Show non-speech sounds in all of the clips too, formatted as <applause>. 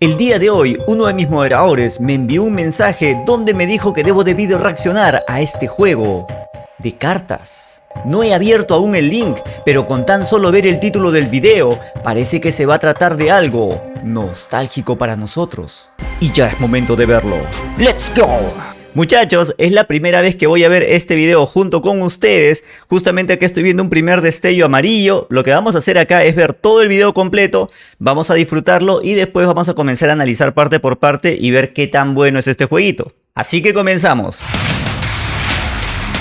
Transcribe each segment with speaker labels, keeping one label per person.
Speaker 1: El día de hoy, uno de mis moderadores me envió un mensaje donde me dijo que debo de reaccionar a este juego de cartas. No he abierto aún el link, pero con tan solo ver el título del video, parece que se va a tratar de algo nostálgico para nosotros. Y ya es momento de verlo. ¡Let's go! Muchachos, es la primera vez que voy a ver este video junto con ustedes. Justamente aquí estoy viendo un primer destello amarillo. Lo que vamos a hacer acá es ver todo el video completo. Vamos a disfrutarlo y después vamos a comenzar a analizar parte por parte y ver qué tan bueno es este jueguito. Así que comenzamos.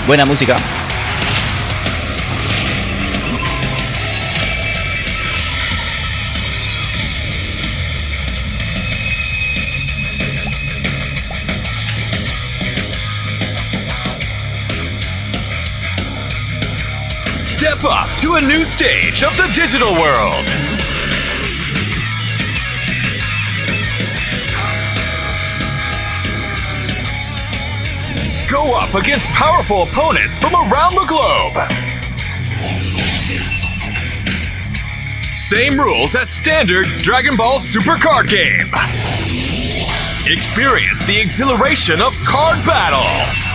Speaker 1: Buena música.
Speaker 2: Step up to a new stage of the digital world. Go up against powerful opponents from around the globe. Same rules as standard Dragon Ball Super Card game. Experience the exhilaration of card battle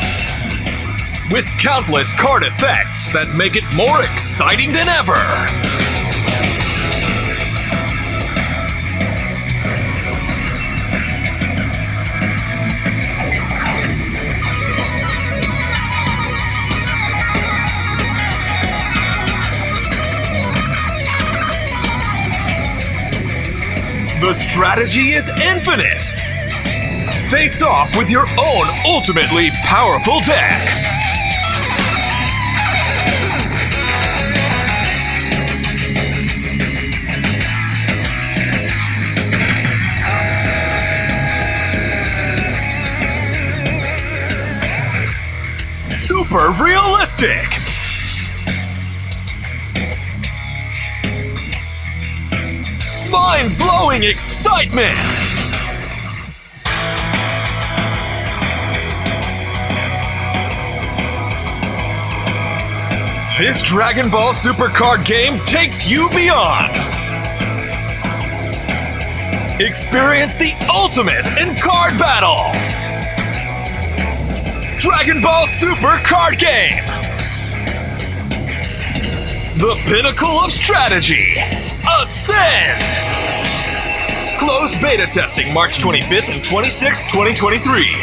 Speaker 2: with countless card effects that make it more exciting than ever. The strategy is infinite. Face off with your own ultimately powerful deck. Super realistic. Mind blowing excitement. This Dragon Ball Super Card game takes you beyond. Experience the ultimate in card battle. Dragon Ball Super Card Game. The pinnacle of strategy. Ascend. Closed beta testing March 25th and 26th, 2023.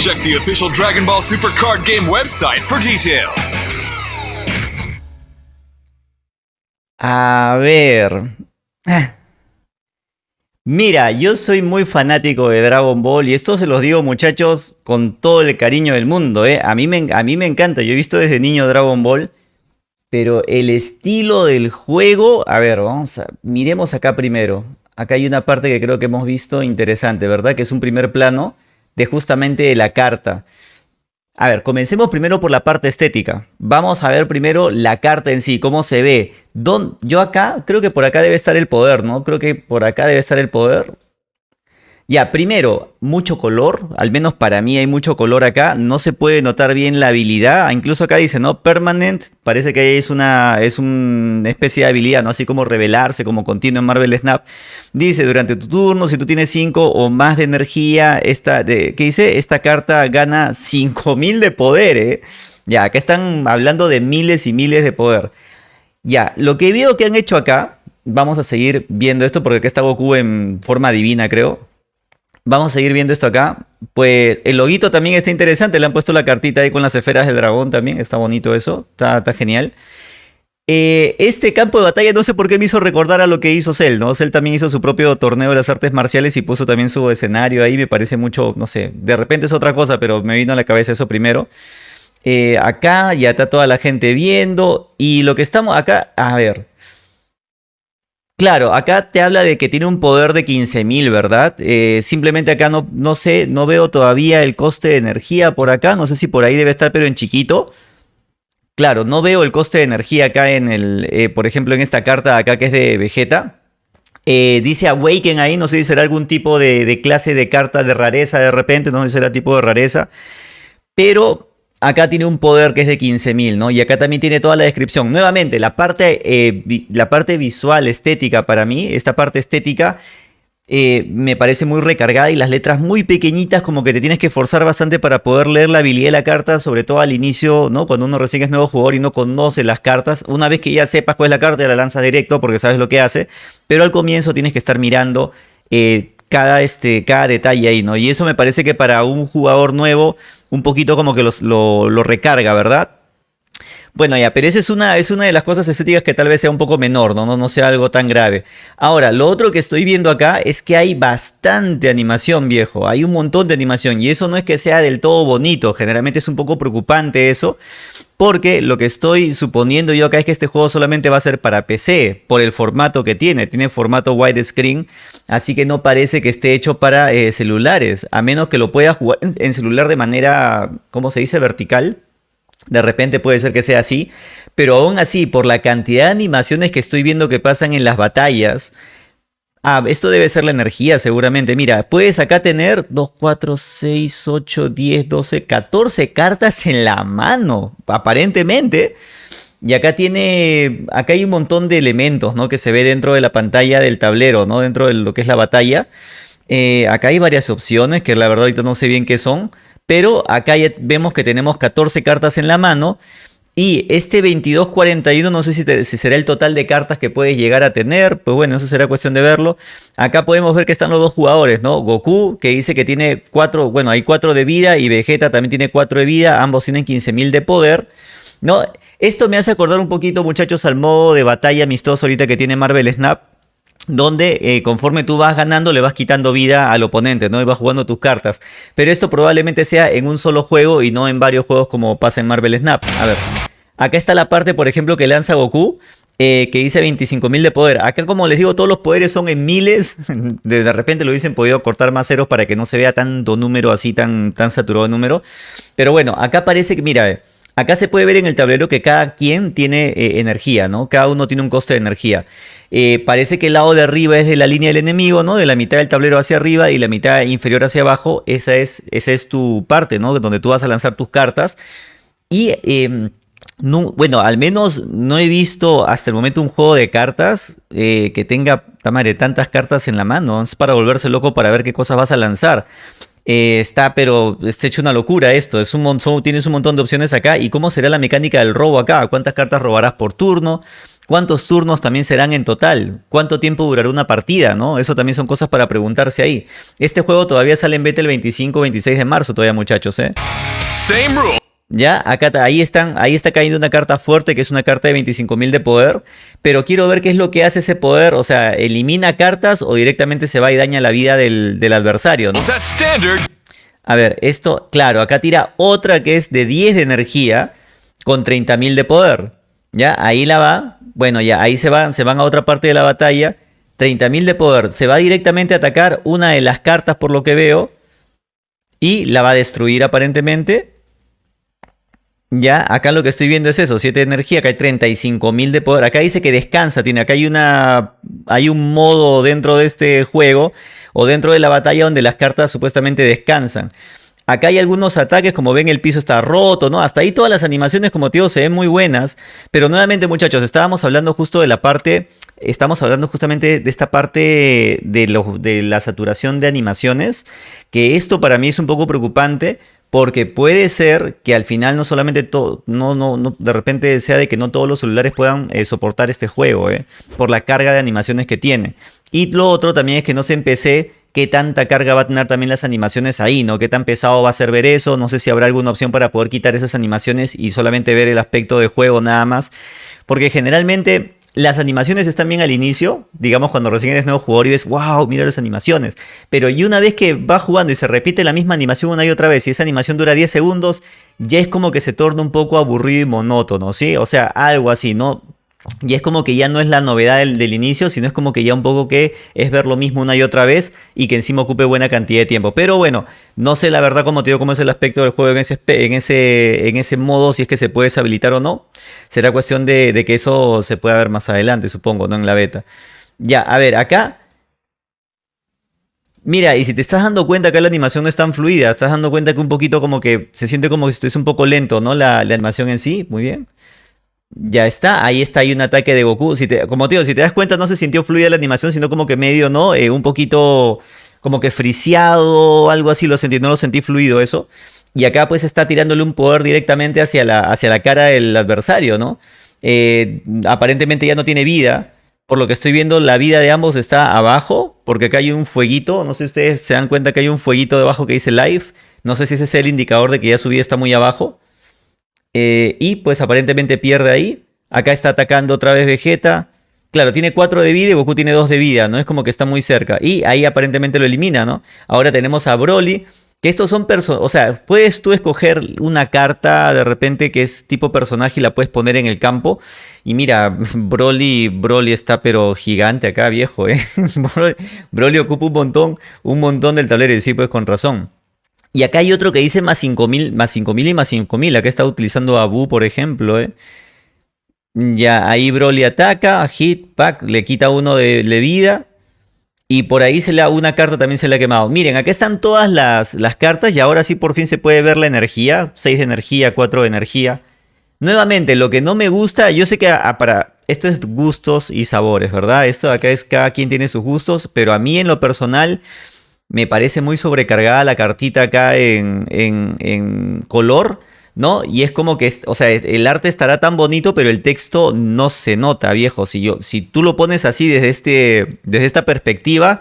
Speaker 2: Check the official Dragon Ball Super Card Game website for details.
Speaker 1: A ver. Eh. Mira, yo soy muy fanático de Dragon Ball y esto se los digo muchachos con todo el cariño del mundo, ¿eh? A mí, me, a mí me encanta, yo he visto desde niño Dragon Ball, pero el estilo del juego, a ver, vamos a, miremos acá primero. Acá hay una parte que creo que hemos visto interesante, ¿verdad? Que es un primer plano de justamente la carta. A ver, comencemos primero por la parte estética. Vamos a ver primero la carta en sí, cómo se ve. yo acá, creo que por acá debe estar el poder, ¿no? Creo que por acá debe estar el poder. Ya, primero, mucho color, al menos para mí hay mucho color acá, no se puede notar bien la habilidad, incluso acá dice, ¿no? Permanent, parece que es una, es una especie de habilidad, ¿no? Así como revelarse, como continuo en Marvel Snap. Dice, durante tu turno, si tú tienes 5 o más de energía, esta, de, ¿qué dice? Esta carta gana 5000 <laughs> de poder, ¿eh? Ya, acá están hablando de miles y miles de poder. Ya, lo que veo que han hecho acá, vamos a seguir viendo esto porque acá está Goku en forma divina, creo. Vamos a seguir viendo esto acá. Pues el loguito también está interesante. Le han puesto la cartita ahí con las esferas del dragón también. Está bonito eso. Está, genial. Eh, este campo de batalla no sé por qué me hizo recordar a lo que hizo Cell, ¿no? Cell también hizo su propio torneo de las artes marciales y puso también su escenario ahí. Me parece mucho, no sé, de repente es otra cosa, pero me vino a la cabeza eso primero. Eh, acá ya está toda la gente viendo. Y lo que estamos acá, a ver, Claro, acá te habla de que tiene un poder de 15.000, ¿verdad? Eh, simplemente acá no, no sé, no veo todavía el coste de energía por acá. No sé si por ahí debe estar, pero en chiquito. Claro, no veo el coste de energía acá en el, eh, por ejemplo, en esta carta acá que es de Vegeta. Eh, dice Awaken ahí, no sé si será algún tipo de, de clase de carta de rareza de repente, no sé si será tipo de rareza. Pero acá tiene un poder que es de 15.000, ¿no? Y acá también tiene toda la descripción. Nuevamente, la parte, eh, la parte visual, estética para mí, esta parte estética, eh, me parece muy recargada y las letras muy pequeñitas, como que te tienes que forzar bastante para poder leer la habilidad de la carta, sobre todo al inicio, ¿no? Cuando uno recién es nuevo jugador y no conoce las cartas. Una vez que ya sepas cuál es la carta, la lanzas directo porque sabes lo que hace, pero al comienzo tienes que estar mirando. Eh, cada, este, cada detalle ahí, ¿no? Y eso me parece que para un jugador nuevo, un poquito como que lo, lo recarga, ¿verdad? Bueno, ya, pero esa es una, es una de las cosas estéticas que tal vez sea un poco menor, ¿no? ¿no? No sea algo tan grave. Ahora, lo otro que estoy viendo acá es que hay bastante animación, viejo. Hay un montón de animación y eso no es que sea del todo bonito. Generalmente es un poco preocupante eso. Porque lo que estoy suponiendo yo acá es que este juego solamente va a ser para PC, por el formato que tiene. Tiene formato widescreen, así que no parece que esté hecho para eh, celulares. A menos que lo pueda jugar en celular de manera, ¿cómo se dice? Vertical. De repente puede ser que sea así, pero aún así, por la cantidad de animaciones que estoy viendo que pasan en las batallas, ah, esto debe ser la energía seguramente. Mira, puedes acá tener 2, 4, 6, 8, 10, 12, 14 cartas en la mano, aparentemente. Y acá tiene, acá hay un montón de elementos, ¿no? Que se ve dentro de la pantalla del tablero, ¿no? Dentro de lo que es la batalla. Eh, acá hay varias opciones que la verdad ahorita no sé bien qué son. Pero acá ya vemos que tenemos 14 cartas en la mano. Y este 2241 no sé si, será el total de cartas que puedes llegar a tener. Pues bueno, eso será cuestión de verlo. Acá podemos ver que están los dos jugadores, ¿no? Goku, que dice que tiene 4, bueno, hay 4 de vida. Y Vegeta también tiene 4 de vida. Ambos tienen 15.000 de poder. ¿No? Esto me hace acordar un poquito, muchachos, al modo de batalla amistoso ahorita que tiene Marvel Snap donde eh, conforme tú vas ganando le vas quitando vida al oponente, ¿no? Y vas jugando tus cartas. Pero esto probablemente sea en un solo juego y no en varios juegos como pasa en Marvel Snap. A ver, acá está la parte, por ejemplo, que lanza Goku, eh, que dice 25.000 de poder. Acá, como les digo, todos los poderes son en miles. <laughs> De, repente lo hubiesen podido cortar más ceros para que no se vea tanto número así, tan, tan saturado de número. Pero bueno, acá parece que, mira, Acá se puede ver en el tablero que cada quien tiene eh, energía, ¿no? Cada uno tiene un coste de energía. Eh, parece que el lado de arriba es de la línea del enemigo, ¿no? De la mitad del tablero hacia arriba y la mitad inferior hacia abajo. Esa es, esa es tu parte, ¿no? Donde tú vas a lanzar tus cartas. Y, em, bueno, al menos no he visto hasta el momento un juego de cartas eh, que tenga, tantas cartas en la mano. Es para volverse loco para ver qué cosas vas a lanzar. Eh, está, pero está hecho una locura esto. Es un montón, tienes un montón de opciones acá. ¿Y cómo será la mecánica del robo acá? ¿Cuántas cartas robarás por turno? ¿Cuántos turnos también serán en total? ¿Cuánto tiempo durará una partida? ¿no? Eso también son cosas para preguntarse ahí. Este juego todavía sale en beta el 25-26 de marzo todavía, muchachos. ¿eh? Same rule. Ya, acá ahí están, ahí está cayendo una carta fuerte que es una carta de 25.000 de poder, pero quiero ver qué es lo que hace ese poder, o sea, elimina cartas o directamente se va y daña la vida del, adversario, ¿no? A ver, esto, claro, acá tira otra que es de 10 de energía con 30.000 de poder. Ya, ahí la va. Bueno, ya, ahí se van, se van a otra parte de la batalla. 30.000 de poder. Se va directamente a atacar una de las cartas por lo que veo. Y la va a destruir aparentemente. Ya, acá lo que estoy viendo es eso, 7 de energía, acá hay 35.000 de poder. Acá dice que descansa, tiene, acá hay una hay un modo dentro de este juego o dentro de la batalla donde las cartas supuestamente descansan. Acá hay algunos ataques, como ven el piso está roto, ¿no? Hasta ahí todas las animaciones, como te digo, se ven muy buenas. Pero nuevamente, muchachos, estábamos hablando justo de la parte, estamos hablando justamente de esta parte de, de la saturación de animaciones, que esto para mí es un poco preocupante porque puede ser que al final no solamente todo, no, no, no, de repente sea de que no todos los celulares puedan eh, soportar este juego, eh, por la carga de animaciones que tiene. Y lo otro también es que no se empecé qué tanta carga va a tener también las animaciones ahí, ¿no? Qué tan pesado va a ser ver eso, no sé si habrá alguna opción para poder quitar esas animaciones y solamente ver el aspecto de juego nada más. Porque generalmente las animaciones están bien al inicio, digamos cuando recién eres nuevo jugador y ves, wow, mira las animaciones. Pero y una vez que va jugando y se repite la misma animación una y otra vez y esa animación dura 10 segundos, ya es como que se torna un poco aburrido y monótono, ¿sí? O sea, algo así, ¿no? Y es como que ya no es la novedad del, inicio, sino es como que ya un poco que es ver lo mismo una y otra vez y que encima ocupe buena cantidad de tiempo. Pero bueno, no sé la verdad como te digo cómo es el aspecto del juego en ese, en ese, en ese modo, si es que se puede deshabilitar o no. Será cuestión de, de que eso se pueda ver más adelante, supongo, no en la beta. Ya, a ver, acá Mira, y si te estás dando cuenta que la animación no es tan fluida, estás dando cuenta que un poquito como que se siente como que estuviese un poco lento, ¿no? La, la animación en sí, muy bien. Ya está, ahí está, hay un ataque de Goku. Si te, como te digo, si te das cuenta, no se sintió fluida la animación, sino como que medio, ¿no? Eh, un poquito como que friseado, algo así, lo sentí, no lo sentí fluido eso. Y acá pues está tirándole un poder directamente hacia la, hacia la cara del adversario, ¿no? Eh, aparentemente ya no tiene vida. Por lo que estoy viendo, la vida de ambos está abajo, porque acá hay un fueguito. No sé si ustedes se dan cuenta que hay un fueguito debajo que dice live. No sé si ese es el indicador de que ya su vida está muy abajo. Eh, y pues aparentemente pierde ahí. Acá está atacando otra vez Vegeta. Claro, tiene 4 de vida y Goku tiene 2 de vida, ¿no? Es como que está muy cerca. Y ahí aparentemente lo elimina, ¿no? Ahora tenemos a Broly, que estos son personas, o sea, puedes tú escoger una carta de repente que es tipo personaje y la puedes poner en el campo. Y mira, <laughs> Broly, Broly está pero gigante acá, viejo, ¿eh? <laughs> Broly, ocupa un montón, un montón del tablero y sí, pues con razón. Y acá hay otro que dice más 5000, más 5000 y más 5000. Acá está utilizando a Bu, por ejemplo, ¿eh? Ya, ahí Broly ataca, hit, pack, le quita uno de, vida. Y por ahí se le una carta también se le ha quemado. Miren, acá están todas las, las, cartas y ahora sí por fin se puede ver la energía. 6 de energía, 4 de energía. Nuevamente, lo que no me gusta, yo sé que para esto es gustos y sabores, ¿verdad? Esto acá es cada quien tiene sus gustos, pero a mí en lo personal me parece muy sobrecargada la cartita acá en, en, en color. ¿no? Y es como que, o sea, el arte estará tan bonito, pero el texto no se nota, viejo. Si, yo, si tú lo pones así desde, este, desde esta perspectiva,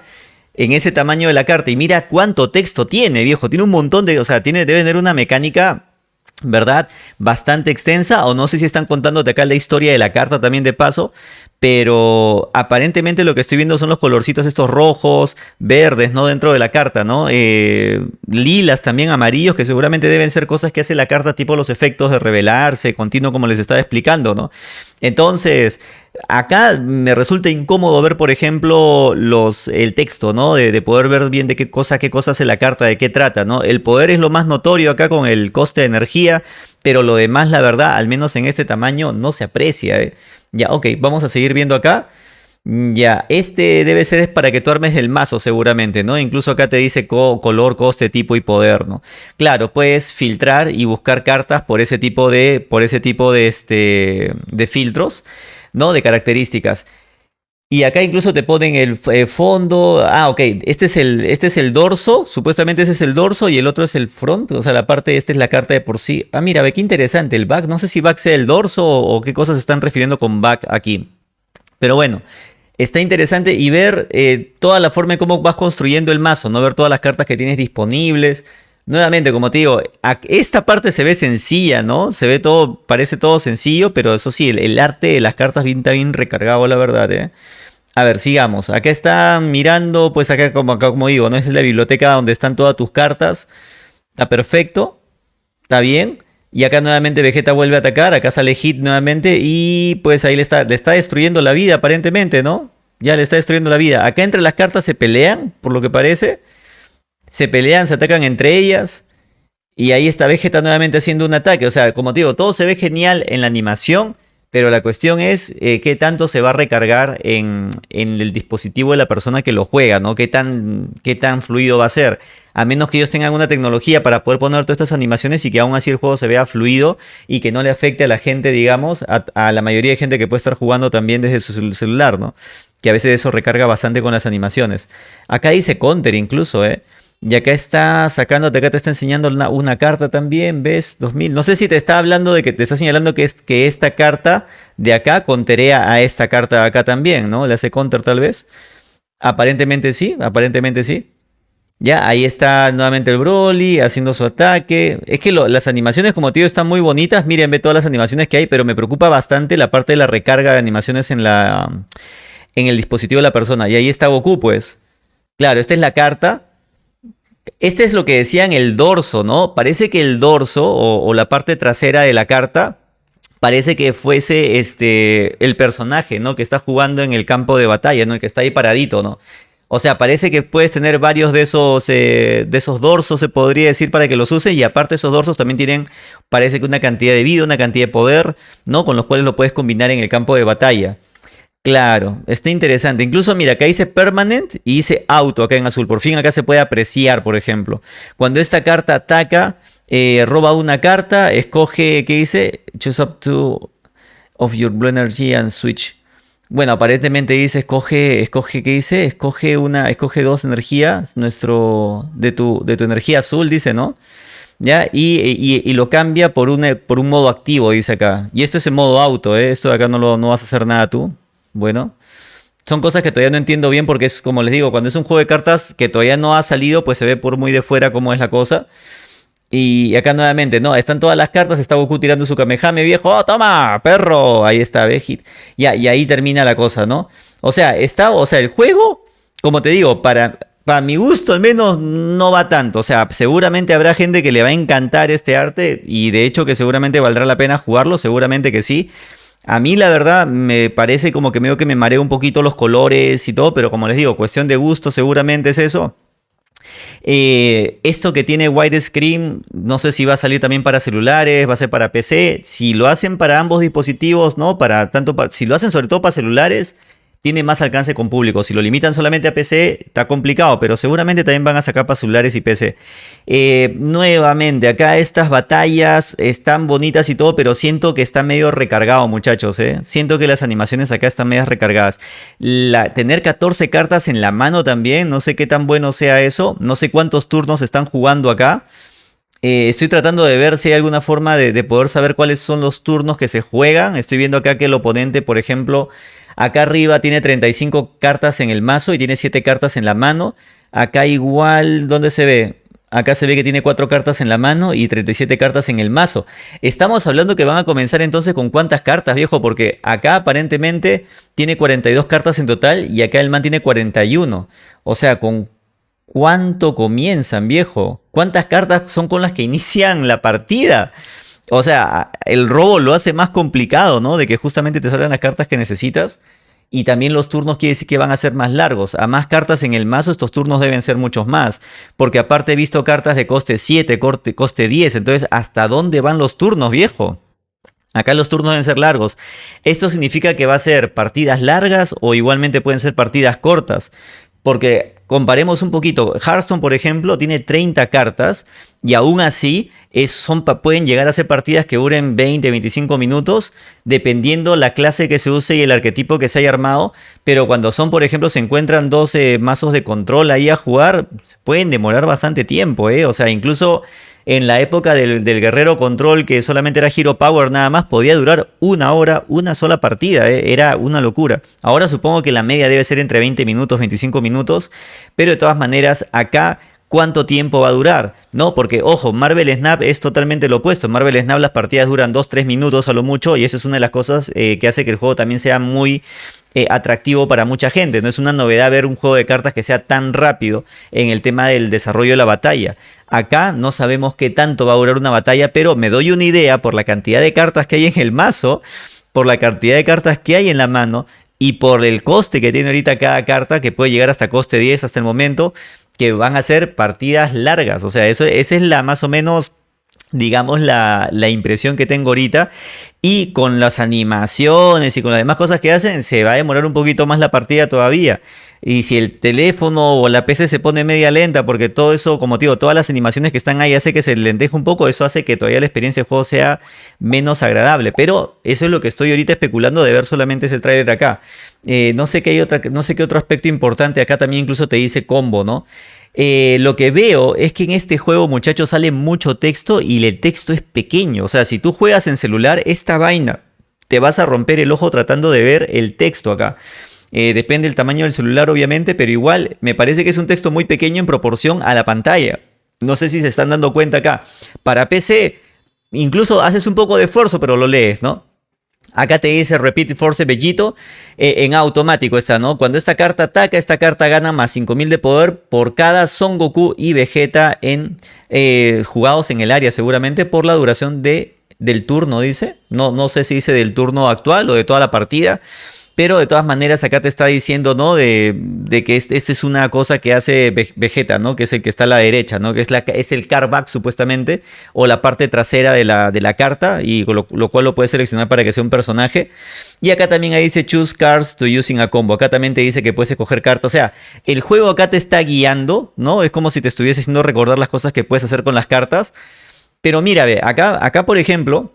Speaker 1: en ese tamaño de la carta, y mira cuánto texto tiene, viejo. Tiene un montón de, o sea, tiene, debe tener una mecánica ¿verdad? Bastante extensa, o no sé si están contándote acá la historia de la carta también de paso, pero aparentemente lo que estoy viendo son los colorcitos estos rojos, verdes, ¿no? Dentro de la carta, ¿no? Eh, lilas también, amarillos, que seguramente deben ser cosas que hace la carta tipo los efectos de revelarse, continuo como les estaba explicando, ¿no? Entonces, acá me resulta incómodo ver, por ejemplo, los, el texto, ¿no? De, de, poder ver bien de qué cosa, qué cosa hace la carta, de qué trata, ¿no? El poder es lo más notorio acá con el coste de energía, pero lo demás, la verdad, al menos en este tamaño, no se aprecia, ¿eh? Ya, ok, vamos a seguir viendo acá. Mm, ya, este debe ser es para que tú armes el mazo seguramente, ¿no? Incluso acá te dice color, coste, tipo y poder, ¿no? Claro, puedes filtrar y buscar cartas por ese tipo de, por ese tipo de, este, de filtros, ¿no? De características. Y acá incluso te ponen el eh, fondo. Ah, ok. Este es, el, este es el dorso. Supuestamente ese es el dorso y el otro es el front. O sea, la parte, esta es la carta de por sí. Ah, mira, ve qué interesante. El back. No sé si back sea el dorso o, qué cosas se están refiriendo con back aquí. Pero bueno, está interesante y ver eh, toda la forma en cómo vas construyendo el mazo. No ver todas las cartas que tienes disponibles. Nuevamente, como te digo, esta parte se ve sencilla, ¿no? Se ve todo, parece todo sencillo, pero eso sí, el, arte de las cartas está bien recargado, la verdad, ¿eh? A ver, sigamos. Acá está mirando, pues acá como, acá como digo, ¿no? Es la biblioteca donde están todas tus cartas. Está perfecto. Está bien. Y acá nuevamente Vegeta vuelve a atacar. Acá sale Hit nuevamente. Y pues ahí le está, le está destruyendo la vida aparentemente, ¿no? Ya le está destruyendo la vida. Acá entre las cartas se pelean, por lo que parece. Se pelean, se atacan entre ellas. Y ahí está Vegeta nuevamente haciendo un ataque. O sea, como te digo, todo se ve genial en la animación. Pero la cuestión es eh, qué tanto se va a recargar en, el dispositivo de la persona que lo juega, ¿no? Qué tan, qué tan fluido va a ser. A menos que ellos tengan una tecnología para poder poner todas estas animaciones y que aún así el juego se vea fluido y que no le afecte a la gente, digamos, a, la mayoría de gente que puede estar jugando también desde su celular, ¿no? Que a veces eso recarga bastante con las animaciones. Acá dice Counter incluso, ¿eh? Y acá está sacándote, acá te está enseñando una, carta también, ¿ves? 2000. No sé si te está hablando de que te está señalando que, es, que esta carta de acá conterea a esta carta de acá también, ¿no? Le hace counter tal vez. Aparentemente sí, aparentemente sí. Ya, ahí está nuevamente el Broly haciendo su ataque. Es que las animaciones, como te digo, están muy bonitas. Miren, ve todas las animaciones que hay, pero me preocupa bastante la parte de la recarga de animaciones en, la, en el dispositivo de la persona. Y ahí está Goku, pues. Claro, esta es la carta este es lo que decían el dorso, ¿no? Parece que el dorso o, la parte trasera de la carta parece que fuese este el personaje, ¿no? Que está jugando en el campo de batalla, ¿no? El que está ahí paradito, ¿no? O sea, parece que puedes tener varios de esos, eh, de esos dorsos, se podría decir, para que los uses. Y aparte esos dorsos también tienen, parece que una cantidad de vida, una cantidad de poder, ¿no? Con los cuales lo puedes combinar en el campo de batalla. Claro, está interesante. Incluso mira, acá dice permanent y dice auto acá en azul. Por fin acá se puede apreciar, por ejemplo. Cuando esta carta ataca, eh, roba una carta, escoge, ¿qué dice? Choose up to... of your blue energy and switch. Bueno, aparentemente dice escoge, escoge, ¿qué dice? Escoge una, escoge dos energías, nuestro, de tu, de tu energía azul, dice, ¿no? ¿Ya? Y, lo cambia por un, por un modo activo, dice acá. Y esto es en modo auto, ¿eh? Esto de acá no, lo, no vas a hacer nada tú. Bueno. Son cosas que todavía no entiendo bien porque es como les digo, cuando es un juego de cartas que todavía no ha salido, pues se ve por muy de fuera cómo es la cosa. Y acá nuevamente, no, están todas las cartas, está Goku tirando su Kamehame viejo, ¡oh, toma, perro! Ahí está, Vegit. Ya, y ahí termina la cosa, ¿no? O sea, está, o sea, el juego, como te digo, para, para mi gusto al menos no va tanto. O sea, seguramente habrá gente que le va a encantar este arte y de hecho que seguramente valdrá la pena jugarlo, seguramente que sí. A mí la verdad me parece como que medio que me mareo un poquito los colores y todo, pero como les digo, cuestión de gusto seguramente es eso. Eh, esto que tiene widescreen, no sé si va a salir también para celulares, va a ser para PC. Si lo hacen para ambos dispositivos, ¿no? Para tanto, si lo hacen sobre todo para celulares, tiene más alcance con público. Si lo limitan solamente a PC, está complicado, pero seguramente también van a sacar para celulares y PC. Eh, nuevamente, acá estas batallas están bonitas y todo, pero siento que está medio recargado, muchachos. ¿eh? Siento que las animaciones acá están medio recargadas. tener 14 cartas en la mano también, no sé qué tan bueno sea eso. No sé cuántos turnos están jugando acá. Eh, estoy tratando de ver si hay alguna forma de, poder saber cuáles son los turnos que se juegan. Estoy viendo acá que el oponente, por ejemplo, acá arriba tiene 35 cartas en el mazo y tiene 7 cartas en la mano. Acá igual, ¿dónde se ve? Acá se ve que tiene 4 cartas en la mano y 37 cartas en el mazo. Estamos hablando que van a comenzar entonces con cuántas cartas, viejo, porque acá aparentemente tiene 42 cartas en total y acá el man tiene 41. O sea, con ¿Cuánto comienzan, viejo? ¿Cuántas cartas son con las que inician la partida? O sea, el robo lo hace más complicado, ¿no? De que justamente te salgan las cartas que necesitas. Y también los turnos quiere decir que van a ser más largos. A más cartas en el mazo, estos turnos deben ser muchos más. Porque aparte he visto cartas de coste 7, coste 10. Entonces, ¿hasta dónde van los turnos, viejo? Acá los turnos deben ser largos. Esto significa que va a ser partidas largas o igualmente pueden ser partidas cortas. Porque comparemos un poquito, Hearthstone por ejemplo tiene 30 cartas y aún así es, son, pueden llegar a ser partidas que duren 20, 25 minutos dependiendo la clase que se use y el arquetipo que se haya armado, pero cuando son por ejemplo se encuentran 12 mazos de control ahí a jugar, pueden demorar bastante tiempo, ¿eh? o sea incluso en la época del, guerrero control que solamente era Hero Power nada más, podía durar una hora, una sola partida, ¿eh? era una locura. Ahora supongo que la media debe ser entre 20 minutos, 25 minutos, pero de todas maneras acá cuánto tiempo va a durar, ¿no? Porque, ojo, Marvel Snap es totalmente lo opuesto. En Marvel Snap las partidas duran 2-3 minutos a lo mucho y eso es una de las cosas eh, que hace que el juego también sea muy eh, atractivo para mucha gente. No es una novedad ver un juego de cartas que sea tan rápido en el tema del desarrollo de la batalla. Acá no sabemos qué tanto va a durar una batalla, pero me doy una idea por la cantidad de cartas que hay en el mazo, por la cantidad de cartas que hay en la mano y por el coste que tiene ahorita cada carta, que puede llegar hasta coste 10 hasta el momento, que van a ser partidas largas. O sea, eso, esa es la más o menos digamos, la, la, impresión que tengo ahorita. Y con las animaciones y con las demás cosas que hacen, se va a demorar un poquito más la partida todavía. Y si el teléfono o la PC se pone media lenta, porque todo eso, como digo, todas las animaciones que están ahí hace que se lenteje un poco, eso hace que todavía la experiencia de juego sea menos agradable. Pero eso es lo que estoy ahorita especulando de ver solamente ese trailer acá. Eh, no, sé qué hay no sé qué otro aspecto importante acá también incluso te dice combo, ¿no? Eh, lo que veo es que en este juego, muchachos, sale mucho texto y el texto es pequeño. O sea, si tú juegas en celular, esta vaina te vas a romper el ojo tratando de ver el texto acá. Eh, depende del tamaño del celular, obviamente, pero igual me parece que es un texto muy pequeño en proporción a la pantalla. No sé si se están dando cuenta acá. Para PC, incluso haces un poco de esfuerzo, pero lo lees, ¿no? Acá te dice Repeat Force Bellito eh, en automático está, ¿no? Cuando esta carta ataca, esta carta gana más 5000 de poder por cada Son Goku y Vegeta en eh, jugados en el área, seguramente por la duración de, del turno, dice. No, no sé si dice del turno actual o de toda la partida. Pero de todas maneras acá te está diciendo, ¿no? De, que esta este es una cosa que hace Vegeta, ¿no? Que es el que está a la derecha, ¿no? Que es, la, es el carback supuestamente, o la parte trasera de la, de la carta, y lo, lo, cual lo puedes seleccionar para que sea un personaje. Y acá también ahí dice Choose Cards to Using a Combo. Acá también te dice que puedes escoger cartas. O sea, el juego acá te está guiando, ¿no? Es como si te estuviese haciendo recordar las cosas que puedes hacer con las cartas. Pero mira, ve, acá, acá por ejemplo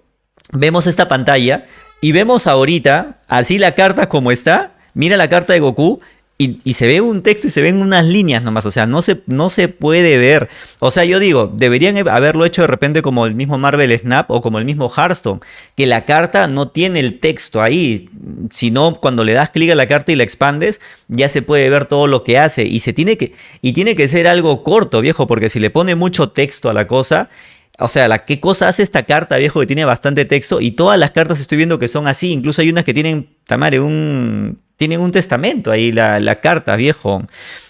Speaker 1: vemos esta pantalla y vemos ahorita, así la carta como está, mira la carta de Goku y, se ve un texto y se ven unas líneas nomás, o sea, no se, no se puede ver. O sea, yo digo, deberían haberlo hecho de repente como el mismo Marvel Snap o como el mismo Hearthstone, que la carta no tiene el texto ahí, sino cuando le das clic a la carta y la expandes, ya se puede ver todo lo que hace. Y se tiene que y tiene que ser algo corto, viejo, porque si le pone mucho texto a la cosa, o sea, la, ¿qué cosa hace esta carta, viejo, que tiene bastante texto? Y todas las cartas estoy viendo que son así. Incluso hay unas que tienen, tamare, un, tienen un testamento ahí, la, la carta, viejo.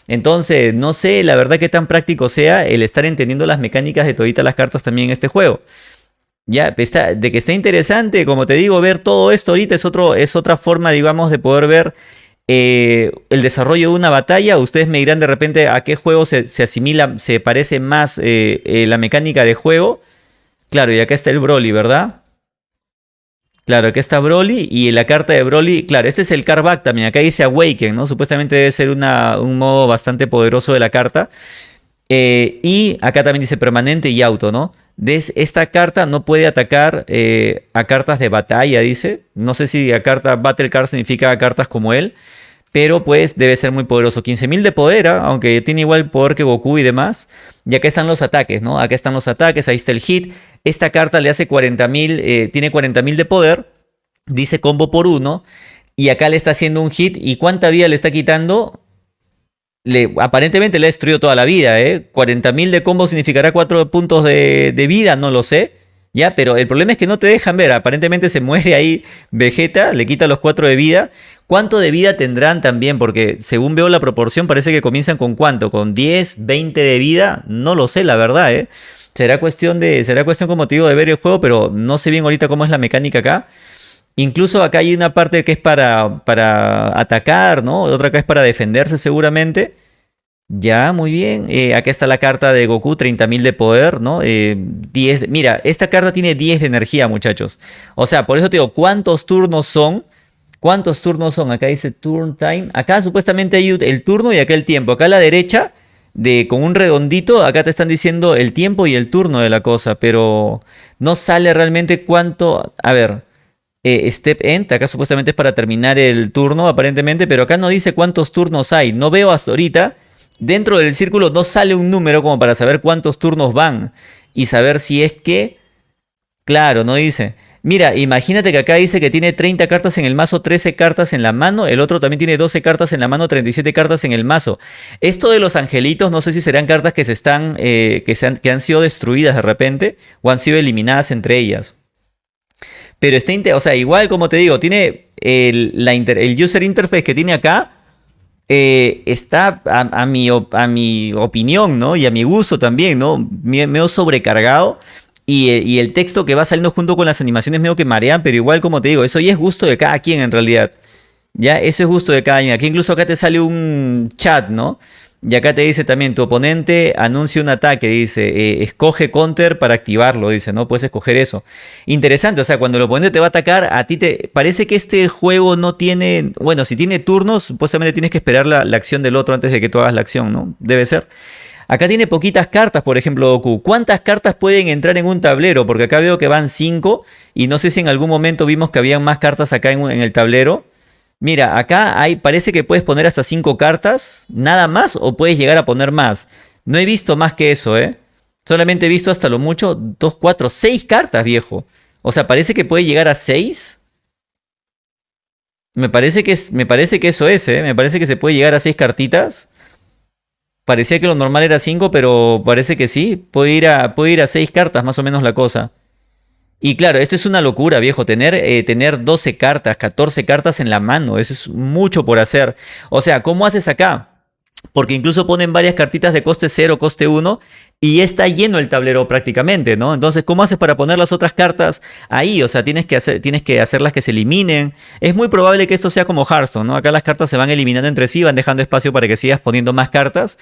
Speaker 1: Entonces, no sé, la verdad que tan práctico sea el estar entendiendo las mecánicas de toditas las cartas también en este juego. Ya, de que está interesante, como te digo, ver todo esto ahorita es, otro, es otra forma, digamos, de poder ver eh, el desarrollo de una batalla, ustedes me dirán de repente a qué juego se, asimila, se parece más eh, eh, la mecánica de juego. Claro, y acá está el Broly, ¿verdad? Claro, acá está Broly y la carta de Broly, claro, este es el Carback también, acá dice Awaken, ¿no? Supuestamente debe ser un modo bastante poderoso de la carta. y acá también dice permanente y auto, ¿no? Esta carta no puede atacar eh, a cartas de batalla, dice. No sé si a carta Battle Card significa cartas como él. Pero pues debe ser muy poderoso. 15.000 de poder, ¿ah? aunque tiene igual poder que Goku y demás. Y acá están los ataques, ¿no? Acá están los ataques, ahí está el hit. Esta carta le hace 40.000, eh, tiene 40.000 de poder. Dice combo por uno. Y acá le está haciendo un hit. ¿Y cuánta vida le está quitando? Aparentemente le ha destruido toda la vida, ¿eh? 40.000 de combo significará 4 puntos de, vida, no lo sé. Ya, pero el problema es que no te dejan ver. Aparentemente se muere ahí Vegeta, le quita los 4 de vida. ¿Cuánto de vida tendrán también? Porque según veo la proporción, parece que comienzan con cuánto, con 10, 20 de vida. No lo sé, la verdad, ¿eh? Será cuestión de. Será cuestión, como te digo, de ver el juego, pero no sé bien ahorita cómo es la mecánica acá. Incluso acá hay una parte que es para, para atacar, ¿no? Otra que es para defenderse seguramente. Ya, muy bien. Eh, acá está la carta de Goku, 30.000 de poder, ¿no? 10, eh, mira, esta carta tiene 10 de energía, muchachos. O sea, por eso te digo, ¿cuántos turnos son? ¿Cuántos turnos son? Acá dice turn time. Acá supuestamente hay el turno y acá el tiempo. Acá a la derecha, de, con un redondito, acá te están diciendo el tiempo y el turno de la cosa. Pero no sale realmente cuánto... A ver, eh, step end, acá supuestamente es para terminar el turno aparentemente, pero acá no dice cuántos turnos hay, no veo hasta ahorita, dentro del círculo no sale un número como para saber cuántos turnos van y saber si es que, claro, no dice. Mira, imagínate que acá dice que tiene 30 cartas en el mazo, 13 cartas en la mano, el otro también tiene 12 cartas en la mano, 37 cartas en el mazo. Esto de los angelitos, no sé si serán cartas que se están, eh, que, se han, que han sido destruidas de repente o han sido eliminadas entre ellas. Pero está, o sea, igual como te digo, tiene el, la el user interface que tiene acá, eh, está a, mi, a mi opinión, ¿no? Y a mi gusto también, ¿no? Medio sobrecargado. Y, eh, y, el texto que va saliendo junto con las animaciones medio que marean, pero igual como te digo, eso ya es gusto de cada quien en realidad. Ya, eso es gusto de cada quien. Aquí incluso acá te sale un chat, ¿no? Y acá te dice también, tu oponente anuncia un ataque, dice, eh, escoge counter para activarlo, dice, ¿no? Puedes escoger eso. Interesante, o sea, cuando el oponente te va a atacar, a ti te parece que este juego no tiene, bueno, si tiene turnos, supuestamente tienes que esperar la, acción del otro antes de que tú hagas la acción, ¿no? Debe ser. Acá tiene poquitas cartas, por ejemplo, Goku. ¿Cuántas cartas pueden entrar en un tablero? Porque acá veo que van 5 y no sé si en algún momento vimos que habían más cartas acá en el tablero. Mira, acá hay, parece que puedes poner hasta 5 cartas, nada más, o puedes llegar a poner más. No he visto más que eso, ¿eh? Solamente he visto hasta lo mucho 2, 4, 6 cartas, viejo. O sea, parece que puede llegar a 6. Me parece que, me parece que eso es, ¿eh? Me parece que se puede llegar a 6 cartitas. Parecía que lo normal era 5, pero parece que sí. Puede ir, a, puede ir a 6 cartas, más o menos la cosa. Y claro, esto es una locura, viejo, tener, eh, tener 12 cartas, 14 cartas en la mano, eso es mucho por hacer. O sea, ¿cómo haces acá? Porque incluso ponen varias cartitas de coste 0, coste 1 y está lleno el tablero prácticamente, ¿no? Entonces, ¿cómo haces para poner las otras cartas ahí? O sea, tienes que, tienes que hacerlas que se eliminen. Es muy probable que esto sea como Hearthstone, ¿no? Acá las cartas se van eliminando entre sí, van dejando espacio para que sigas poniendo más cartas.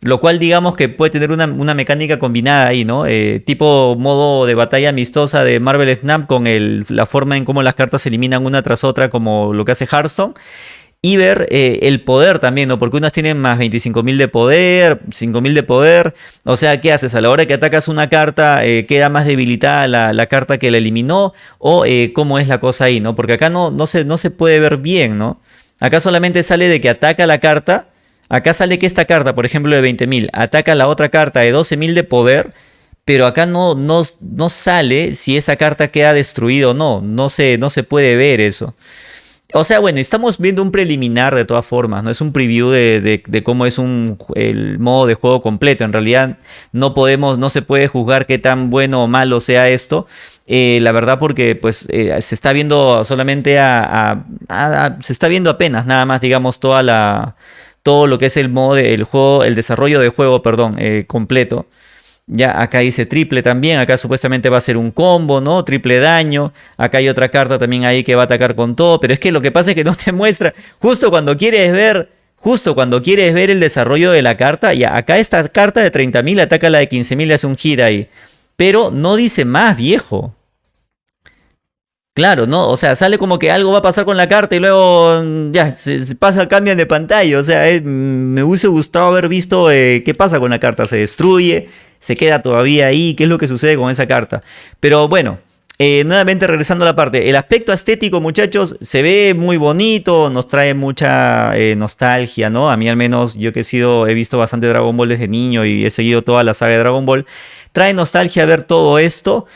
Speaker 1: Lo cual digamos que puede tener una, mecánica combinada ahí, ¿no? Eh, tipo modo de batalla amistosa de Marvel Snap con la forma en cómo las cartas se eliminan una tras otra como lo que hace Hearthstone. Y ver eh, el poder también, ¿no? Porque unas tienen más 25.000 de poder, 5.000 de poder. O sea, ¿qué haces? A la hora que atacas una carta, eh, queda más debilitada la, carta que la eliminó. O eh, cómo es la cosa ahí, ¿no? Porque acá no, no, se, no se puede ver bien, ¿no? Acá solamente sale de que ataca la carta. Acá sale que esta carta, por ejemplo, de 20.000, ataca la otra carta de 12.000 de poder. Pero acá no, no, no sale si esa carta queda destruida o no. No se, no se puede ver eso. O sea, bueno, estamos viendo un preliminar de todas formas, ¿no? Es un preview de, cómo es un, el modo de juego completo. En realidad no podemos, no se puede juzgar qué tan bueno o malo sea esto. Eh, la verdad porque pues eh, se está viendo solamente a, se está viendo apenas nada más digamos toda la todo lo que es el modo del juego el desarrollo del juego perdón eh, completo ya acá dice triple también, acá supuestamente va a ser un combo, ¿no? Triple daño. Acá hay otra carta también ahí que va a atacar con todo. Pero es que lo que pasa es que no te <laughs> muestra, justo cuando quieres ver, justo cuando quieres ver el desarrollo de la carta, ya acá esta carta de 30.000 ataca la de 15.000 y hace un hit ahí. Pero no dice más, viejo. Claro, ¿no? O sea, sale como que algo va a pasar con la carta y luego mm, ya, se, pasa, cambian de pantalla. O sea, eh, mm, me hubiese gustado haber visto eh, qué pasa con la carta. Se destruye, se queda todavía ahí, qué es lo que sucede con esa carta. Pero bueno, eh, nuevamente regresando a la parte, el aspecto estético muchachos se ve muy bonito, nos trae mucha nostalgia, ¿no? A mí al menos, yo que he sido, he visto bastante Dragon Ball desde niño y he seguido toda la saga de Dragon Ball, trae nostalgia ver todo esto.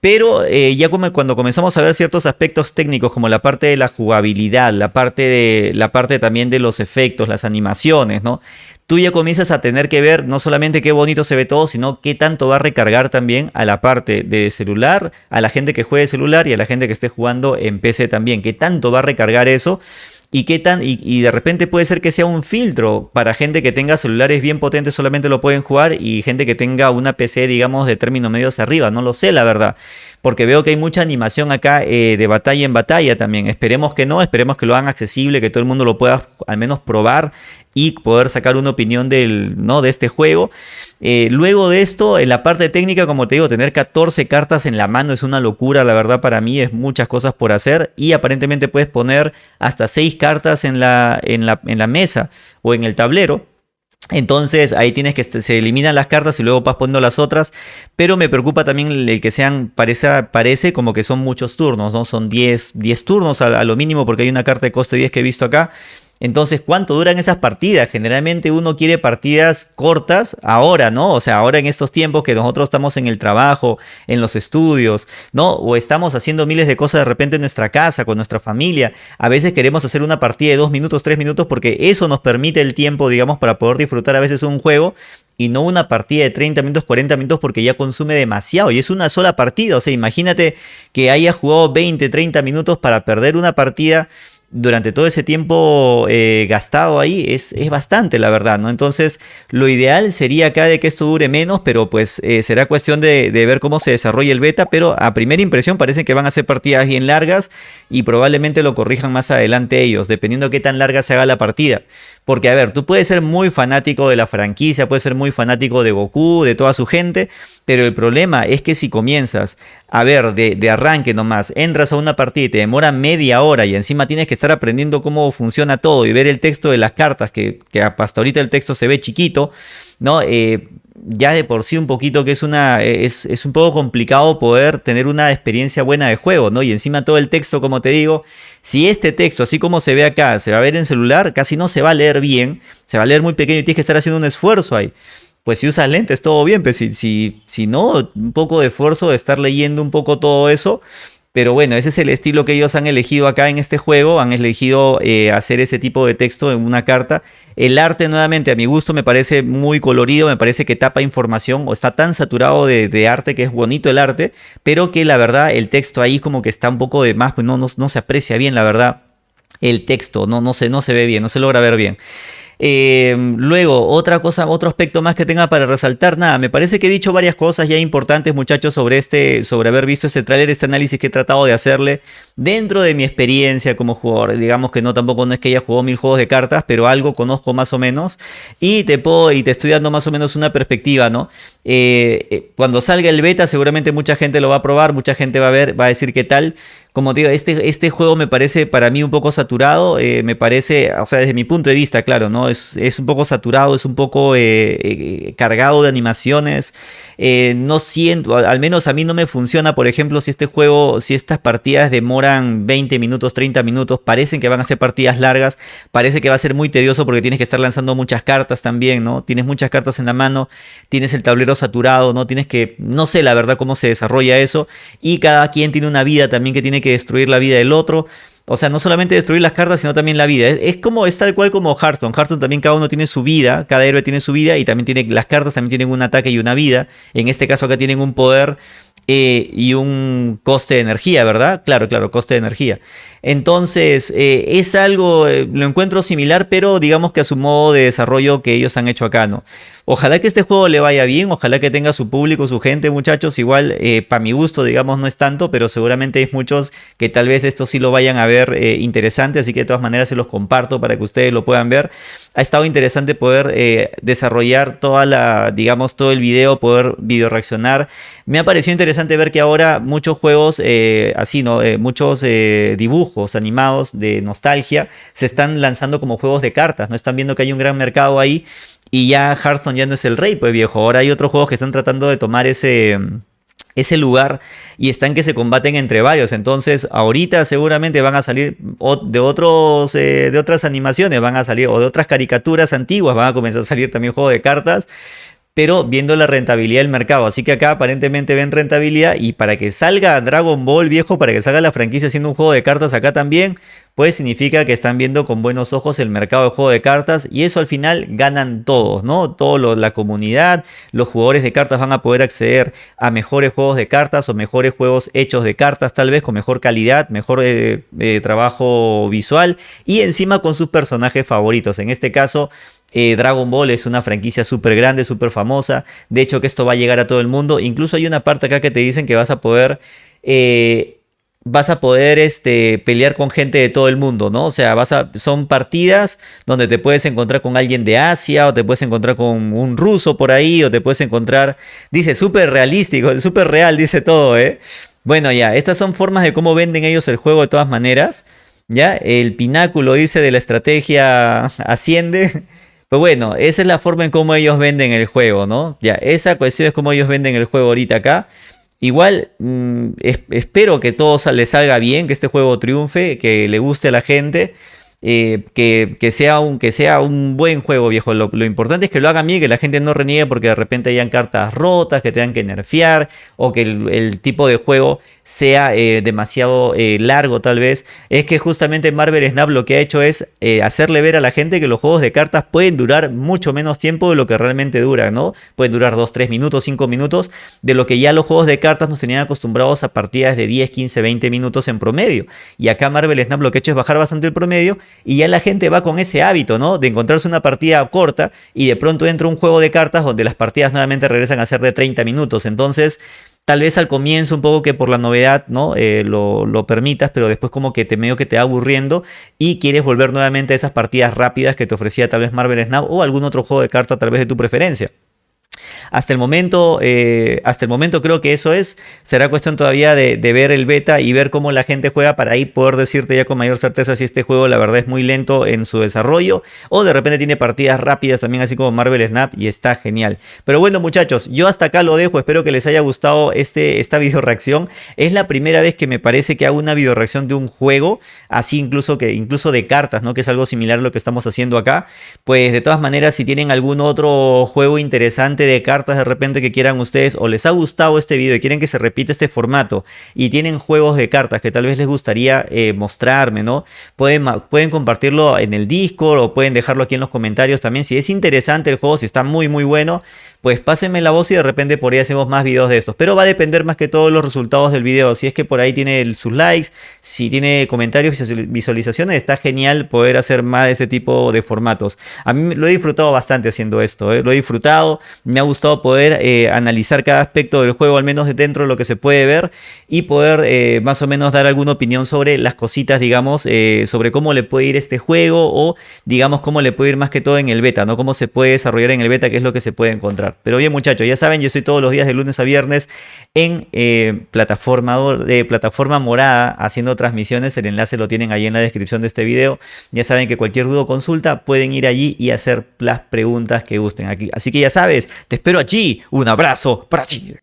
Speaker 1: Pero eh, ya cuando comenzamos a ver ciertos aspectos técnicos como la parte de la jugabilidad, la parte, de, la parte también de los efectos, las animaciones, ¿no? Tú ya comienzas a tener que ver no solamente qué bonito se ve todo, sino qué tanto va a recargar también a la parte de celular, a la gente que juegue celular y a la gente que esté jugando en PC también. Qué tanto va a recargar eso y qué tan y, de repente puede ser que sea un filtro para gente que tenga celulares bien potentes solamente lo pueden jugar y gente que tenga una PC digamos de término medio hacia arriba no lo sé la verdad porque veo que hay mucha animación acá eh, de batalla en batalla también. Esperemos que no esperemos que lo hagan accesible que todo el mundo lo pueda al menos probar y poder sacar una opinión del, ¿no? de este juego. Eh, luego de esto, en la parte técnica, como te digo, tener 14 cartas en la mano es una locura, la verdad para mí es muchas cosas por hacer y aparentemente puedes poner hasta 6 cartas en la, en la, en la mesa o en el tablero. Entonces ahí tienes que se eliminan las cartas y luego vas poniendo las otras. Pero me preocupa también el que sean, parece, parece como que son muchos turnos, ¿no? Son 10, 10 turnos a, a, lo mínimo porque hay una carta de coste 10 que he visto acá. Entonces, ¿cuánto duran esas partidas? Generalmente uno quiere partidas cortas ahora, ¿no? O sea, ahora en estos tiempos que nosotros estamos en el trabajo, en los estudios, ¿no? O estamos haciendo miles de cosas de repente en nuestra casa, con nuestra familia. A veces queremos hacer una partida de dos minutos, tres minutos, porque eso nos permite el tiempo, digamos, para poder disfrutar a veces un juego y no una partida de 30 minutos, 40 minutos porque ya consume demasiado y es una sola partida. O sea, imagínate que haya jugado 20, 30 minutos para perder una partida durante todo ese tiempo eh, gastado ahí es, es, bastante, la verdad, ¿no? Entonces, lo ideal sería acá de que esto dure menos, pero pues eh, será cuestión de, ver cómo se desarrolla el beta, pero a primera impresión parece que van a ser partidas bien largas y probablemente lo corrijan más adelante ellos, dependiendo de qué tan larga se haga la partida. Porque, a ver, tú puedes ser muy fanático de la franquicia, puedes ser muy fanático de Goku, de toda su gente, pero el problema es que si comienzas a ver de, de arranque nomás, entras a una partida y te demora media hora y encima tienes que estar aprendiendo cómo funciona todo y ver el texto de las cartas, que, hasta ahorita el texto se ve chiquito, ¿no? Eh, ya de por sí un poquito que es una es, es, un poco complicado poder tener una experiencia buena de juego, ¿no? Y encima todo el texto, como te digo, si este texto, así como se ve acá, se va a ver en celular, casi no se va a leer bien, se va a leer muy pequeño y tienes que estar haciendo un esfuerzo ahí. Pues si usas lentes, todo bien, pero si, si, si no, un poco de esfuerzo de estar leyendo un poco todo eso, pero bueno, ese es el estilo que ellos han elegido acá en este juego. Han elegido eh, hacer ese tipo de texto en una carta. El arte, nuevamente, a mi gusto, me parece muy colorido. Me parece que tapa información o está tan saturado de, arte que es bonito el arte. Pero que la verdad, el texto ahí como que está un poco de más, pues no, no, se aprecia bien, la verdad. El texto no, no, no se ve bien, no se logra ver bien. Eh, luego, otra cosa, otro aspecto más que tenga para resaltar, nada, me parece que he dicho varias cosas ya importantes, muchachos, sobre este, sobre haber visto este tráiler, este análisis que he tratado de hacerle dentro de mi experiencia como jugador. Digamos que no tampoco no es que haya jugado mil juegos de cartas, pero algo conozco más o menos y te puedo y te estoy dando más o menos una perspectiva, ¿no? Eh, eh, cuando salga el beta, seguramente mucha gente lo va a probar, mucha gente va a ver, va a decir qué tal. Como te digo, este, este juego me parece para mí un poco saturado, eh, me parece, o sea, desde mi punto de vista, claro, ¿no? Es, es un poco saturado, es un poco eh, eh, cargado de animaciones, no siento, al menos a mí no me funciona, por ejemplo, si este juego, si estas partidas demoran 20 minutos, 30 minutos, parecen que van a ser partidas largas, parece que va a ser muy tedioso porque tienes que estar lanzando muchas cartas también, ¿no? Tienes muchas cartas en la mano, tienes el tablero saturado, ¿no? Tienes que, no sé la verdad cómo se desarrolla eso, y cada quien tiene una vida también que tiene que destruir la vida del otro. O sea, no solamente destruir las cartas, sino también la vida. Es, como, es tal cual como Hearthstone. Hearthstone también cada uno tiene su vida, cada héroe tiene su vida y también tiene, las cartas también tienen un ataque y una vida. En este caso acá tienen un poder eh, y un coste de energía, ¿verdad? Claro, claro, coste de energía. Entonces, eh, es algo, eh, lo encuentro similar, pero digamos que a su modo de desarrollo que ellos han hecho acá, ¿no? Ojalá que este juego le vaya bien, ojalá que tenga su público, su gente, muchachos. Igual, para mi gusto, digamos, no es tanto, pero seguramente hay muchos que tal vez esto sí lo vayan a ver interesante, así que de todas maneras se los comparto para que ustedes lo puedan ver. Ha estado interesante poder desarrollar toda la, digamos, todo el video, poder video reaccionar. Me ha parecido interesante ver que ahora muchos juegos, así, ¿no? muchos dibujos animados de nostalgia se están lanzando como juegos de cartas, ¿no? Están viendo que hay un gran mercado ahí y ya Hearthstone ya no es el rey, pues viejo. Ahora hay otros juegos que están tratando de tomar ese ese lugar y están que se combaten entre varios. Entonces, ahorita seguramente van a salir de otros eh, de otras animaciones, van a salir o de otras caricaturas antiguas, van a comenzar a salir también juegos de cartas pero viendo la rentabilidad del mercado. Así que acá aparentemente ven rentabilidad y para que salga Dragon Ball viejo, para que salga la franquicia haciendo un juego de cartas acá también, pues significa que están viendo con buenos ojos el mercado de juego de cartas y eso al final ganan todos, ¿no? Toda la comunidad, los jugadores de cartas van a poder acceder a mejores juegos de cartas o mejores juegos hechos de cartas tal vez con mejor calidad, mejor eh, eh, trabajo visual y encima con sus personajes favoritos. En este caso eh, Dragon Ball es una franquicia súper grande, súper famosa. De hecho, que esto va a llegar a todo el mundo. Incluso hay una parte acá que te dicen que vas a poder. Eh, vas a poder este, pelear con gente de todo el mundo, ¿no? O sea, vas a, son partidas donde te puedes encontrar con alguien de Asia, o te puedes encontrar con un ruso por ahí, o te puedes encontrar. Dice, súper realístico, súper real, dice todo, ¿eh? Bueno, ya, estas son formas de cómo venden ellos el juego de todas maneras. ¿Ya? El pináculo, dice, de la estrategia <laughs> asciende. Pues bueno, esa es la forma en cómo ellos venden el juego, ¿no? Ya, esa cuestión es cómo ellos venden el juego ahorita acá. Igual mm, espero que todo les salga bien, que este juego triunfe, que le guste a la gente. Eh, que, sea un, que sea un buen juego, viejo. Lo, importante es que lo hagan bien, que la gente no reniegue porque de repente hayan cartas rotas, que tengan que nerfear, o que el, tipo de juego sea eh, demasiado eh, largo tal vez. Es que justamente Marvel Snap lo que ha hecho es hacerle ver a la gente que los juegos de cartas pueden durar mucho menos tiempo de lo que realmente duran, ¿no? Pueden durar 2, 3 minutos, 5 minutos, de lo que ya los juegos de cartas nos tenían acostumbrados a partidas de 10, 15, 20 minutos en promedio. Y acá Marvel Snap lo que ha hecho es bajar bastante el promedio y ya la gente va con ese hábito, ¿no? De encontrarse una partida corta y de pronto entra un juego de cartas donde las partidas nuevamente regresan a ser de 30 minutos. Entonces, tal vez al comienzo un poco que por la novedad, ¿no? Eh, lo, lo, permitas, pero después como que te medio que te va aburriendo y quieres volver nuevamente a esas partidas rápidas que te ofrecía tal vez Marvel Snap o algún otro juego de cartas tal vez de tu preferencia. Hasta el momento, eh, hasta el momento creo que eso es. Será cuestión todavía de, ver el beta y ver cómo la gente juega para ahí poder decirte ya con mayor certeza si este juego la verdad es muy lento en su desarrollo o de repente tiene partidas rápidas también así como Marvel Snap y está genial. Pero bueno muchachos, yo hasta acá lo dejo. Espero que les haya gustado este, esta <laughs> video reacción. Es la primera vez que me parece que hago una video reacción de un juego, así incluso que incluso de cartas, ¿no? Que es algo similar a lo que estamos haciendo acá. Pues de todas maneras, si tienen algún otro juego interesante de cartas de repente que quieran ustedes o les ha gustado este video y quieren que se repita este formato y tienen juegos de cartas que tal vez les gustaría eh, mostrarme, ¿no? Pueden, pueden compartirlo en el Discord o pueden dejarlo aquí en los comentarios también. Si es interesante el juego, si está muy muy bueno, pues pásenme la voz y de repente por ahí hacemos más videos de estos. Pero va a depender más que todos los resultados del video. Si es que por ahí tiene sus likes, si tiene comentarios y visualizaciones, está genial poder hacer más de ese tipo de formatos. A mí lo he disfrutado bastante haciendo esto, ¿eh? lo he disfrutado, me ha gustado poder eh, analizar cada aspecto del juego, al menos de dentro de lo que se puede ver, y poder eh, más o menos dar alguna opinión sobre las cositas, digamos, sobre cómo le puede ir este juego o, digamos, cómo le puede ir más que todo en el beta, ¿no? Cómo se puede desarrollar en el beta, qué es lo que se puede encontrar. Pero bien muchachos, ya saben, yo estoy todos los días de lunes a viernes en eh, plataforma, plataforma morada haciendo transmisiones. El enlace lo tienen ahí en la descripción de este video. Ya saben que cualquier duda o consulta pueden ir allí y hacer las preguntas que gusten aquí. Así que ya sabes, te espero allí. Un abrazo para ti.